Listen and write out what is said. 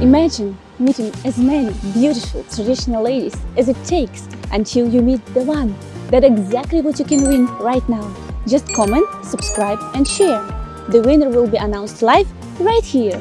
Imagine meeting as many beautiful traditional ladies as it takes until you meet the one. That's exactly what you can win right now. Just comment, subscribe and share. The winner will be announced live right here.